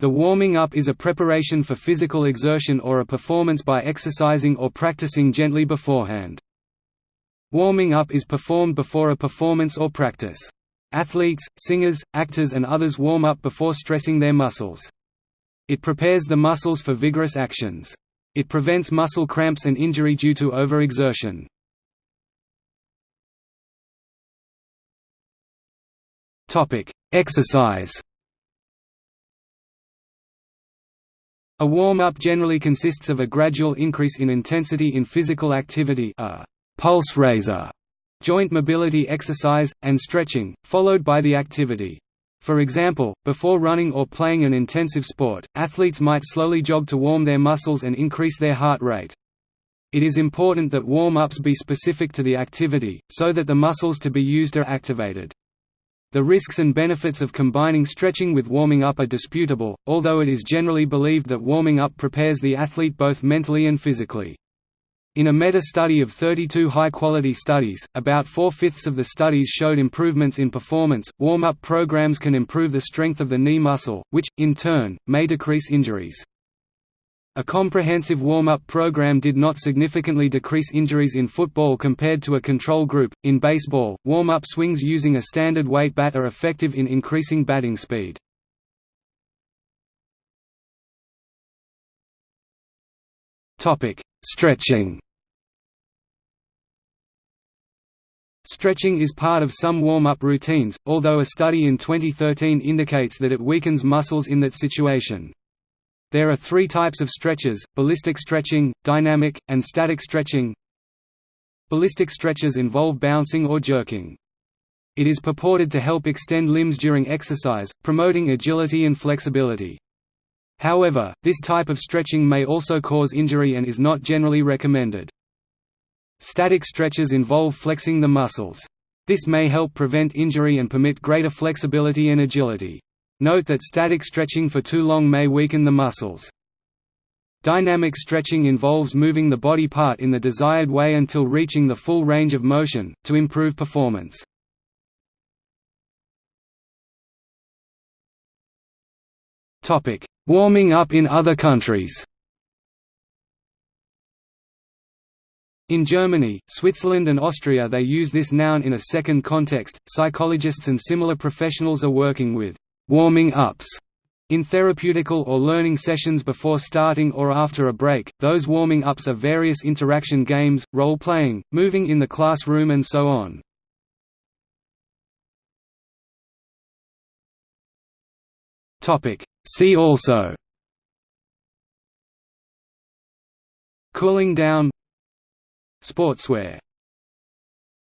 The warming up is a preparation for physical exertion or a performance by exercising or practicing gently beforehand. Warming up is performed before a performance or practice. Athletes, singers, actors and others warm up before stressing their muscles. It prepares the muscles for vigorous actions. It prevents muscle cramps and injury due to overexertion. Exercise A warm-up generally consists of a gradual increase in intensity in physical activity a pulse raiser, joint mobility exercise, and stretching, followed by the activity. For example, before running or playing an intensive sport, athletes might slowly jog to warm their muscles and increase their heart rate. It is important that warm-ups be specific to the activity, so that the muscles to be used are activated. The risks and benefits of combining stretching with warming up are disputable, although it is generally believed that warming up prepares the athlete both mentally and physically. In a meta-study of 32 high-quality studies, about four-fifths of the studies showed improvements in performance. Warm-up programs can improve the strength of the knee muscle, which, in turn, may decrease injuries. A comprehensive warm-up program did not significantly decrease injuries in football compared to a control group. In baseball, warm-up swings using a standard weight bat are effective in increasing batting speed. Topic: Stretching. Stretching is part of some warm-up routines, although a study in 2013 indicates that it weakens muscles in that situation. There are three types of stretches, ballistic stretching, dynamic, and static stretching. Ballistic stretches involve bouncing or jerking. It is purported to help extend limbs during exercise, promoting agility and flexibility. However, this type of stretching may also cause injury and is not generally recommended. Static stretches involve flexing the muscles. This may help prevent injury and permit greater flexibility and agility. Note that static stretching for too long may weaken the muscles. Dynamic stretching involves moving the body part in the desired way until reaching the full range of motion, to improve performance. Warming up in other countries In Germany, Switzerland and Austria they use this noun in a second context. Psychologists and similar professionals are working with warming ups in therapeutical or learning sessions before starting or after a break, those warming ups are various interaction games, role-playing, moving in the classroom and so on. Topic. See also Cooling down Sportswear